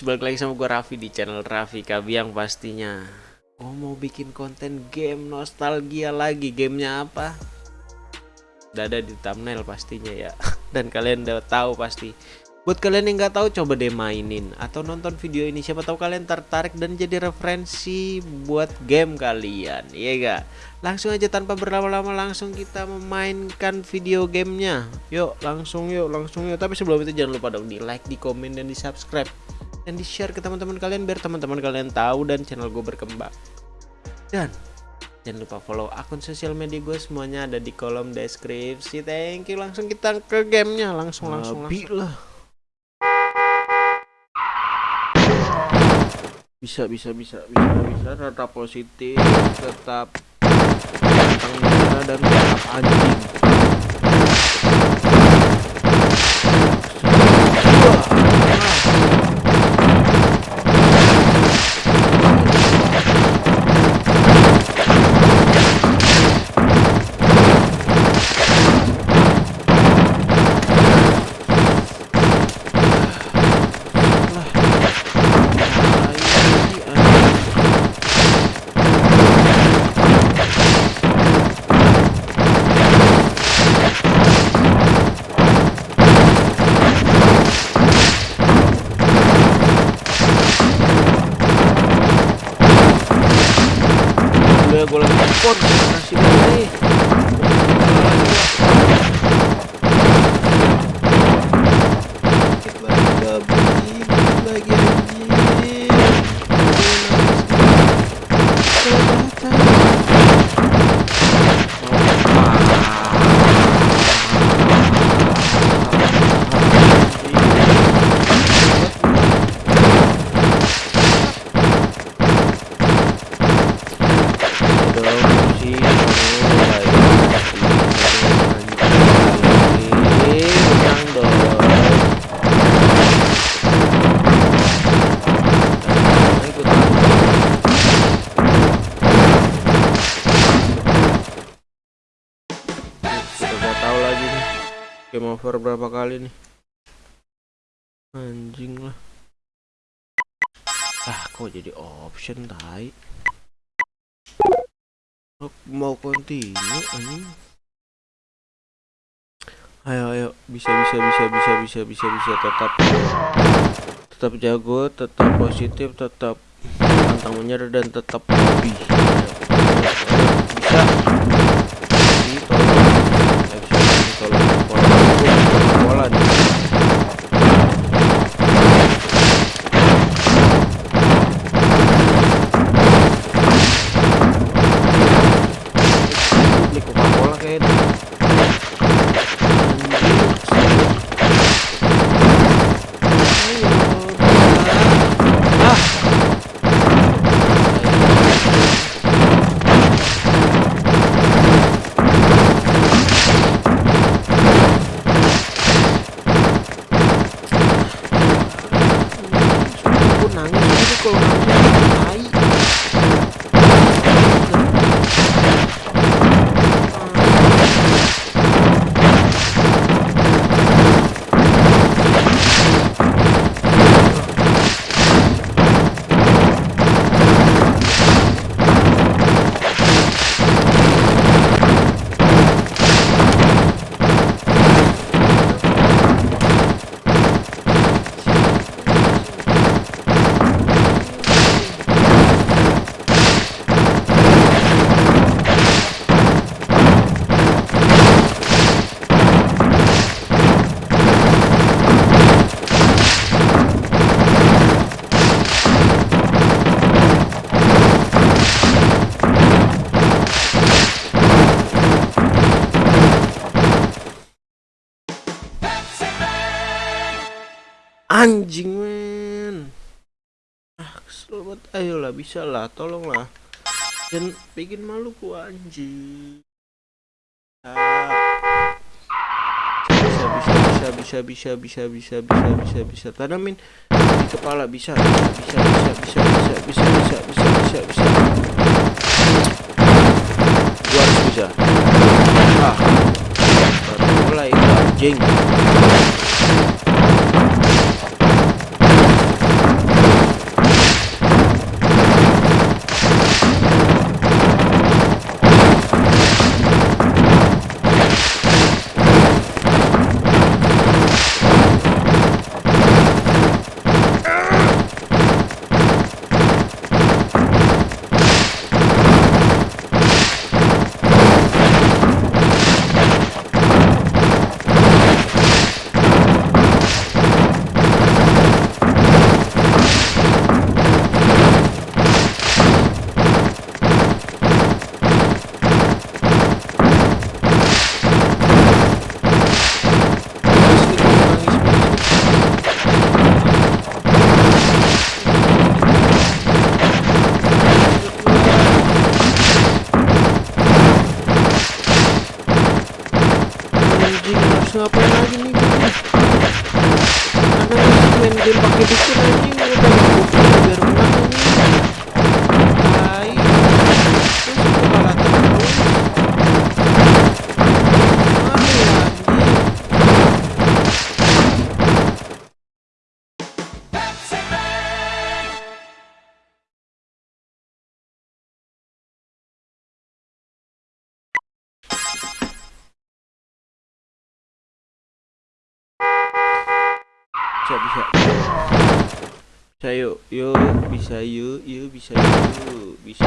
balik lagi sama gue Raffi di channel Raffi Kabiang pastinya. Oh mau bikin konten game nostalgia lagi Gamenya apa? Udah ada di thumbnail pastinya ya. Dan kalian udah tahu pasti. Buat kalian yang nggak tahu coba deh mainin Atau nonton video ini. Siapa tahu kalian tertarik dan jadi referensi buat game kalian Iya gak? Langsung aja tanpa berlama-lama langsung kita memainkan video gamenya. Yuk langsung yuk langsung yuk. Tapi sebelum itu jangan lupa dong di like, di komen, dan di subscribe Dan di share ke teman-teman kalian Biar teman-teman kalian tahu dan channel gue berkembang Dan Jangan lupa follow akun sosial media gue semuanya ada di kolom deskripsi. Thank you. Langsung kita ke gamenya. Langsung langsung langsung. lah. Bisa bisa bisa bisa bisa tetap positif, tetap tentang dan tetap anjing. Game over berapa kali nih? Anjing lah. Ah kok jadi option tai? Mau continue anjing. Ayo ayo. Bisa bisa bisa bisa bisa bisa bisa. Tetap. Tetap jago tetap positif tetap. Pantang menyerah dan tetap hobi bisa anjing men ah kesel banget ayolah bisa lah tolonglah dan bikin malu ku anjing ah. bisa bisa bisa bisa bisa bisa bisa bisa bisa tanamin di kepala bisa bisa bisa bisa bisa bisa bisa bisa bisa bisa gua harus bisa ah mulai anjing bisa bisa. Bisa yuk yuk bisa yuk yuk bisa yuk bisa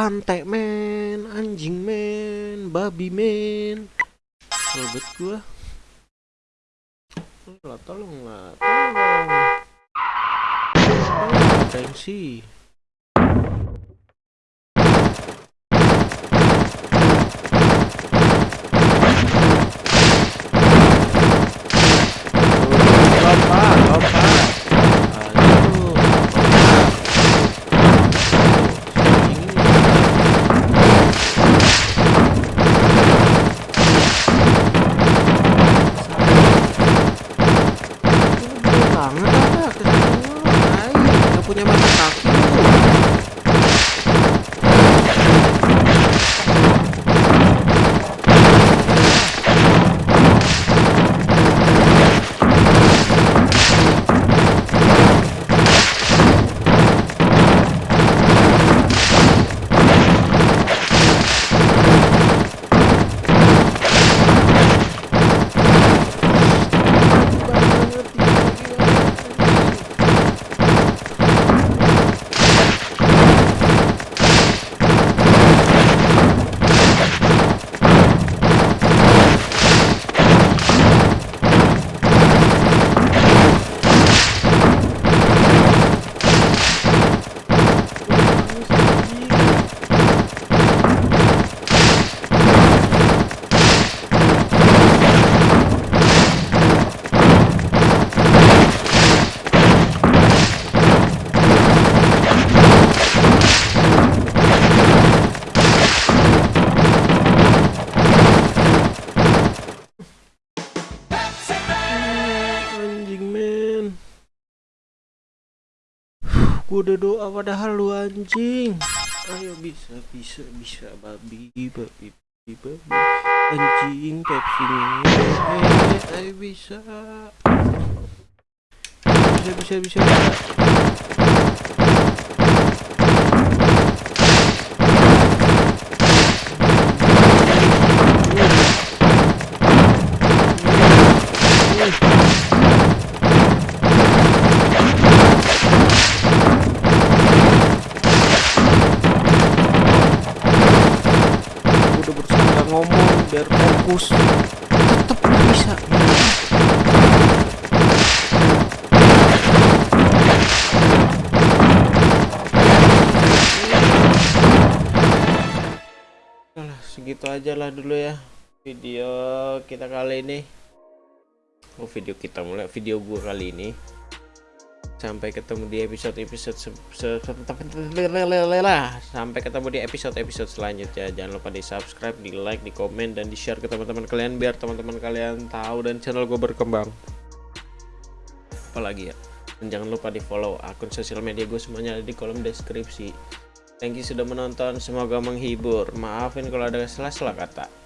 Pantai men, anjing men, babi men. Robot gua. Lah tolong lah, tolong. Tolong, podia machucar. Gua udah doa padahal lu anjing. Ayo bisa bisa bisa babi babi babi babi. Anjing Pepsi eh ayo bisa. Bisa bisa bisa, bisa. Biar fokus. Tetep bisa. Alah, segitu aja lah dulu ya video kita kali ini. Oh video kita mulai video gua kali ini sampai ketemu di episode episode sampai ketemu di episode episode selanjutnya. Jangan lupa di subscribe di like di komen dan di share ke teman-teman kalian biar teman-teman kalian tahu dan channel gue berkembang. Apalagi ya? Dan jangan lupa di follow akun sosial media gue semuanya ada di kolom deskripsi. Thank you sudah menonton semoga menghibur. Maafin kalau ada salah-salah kata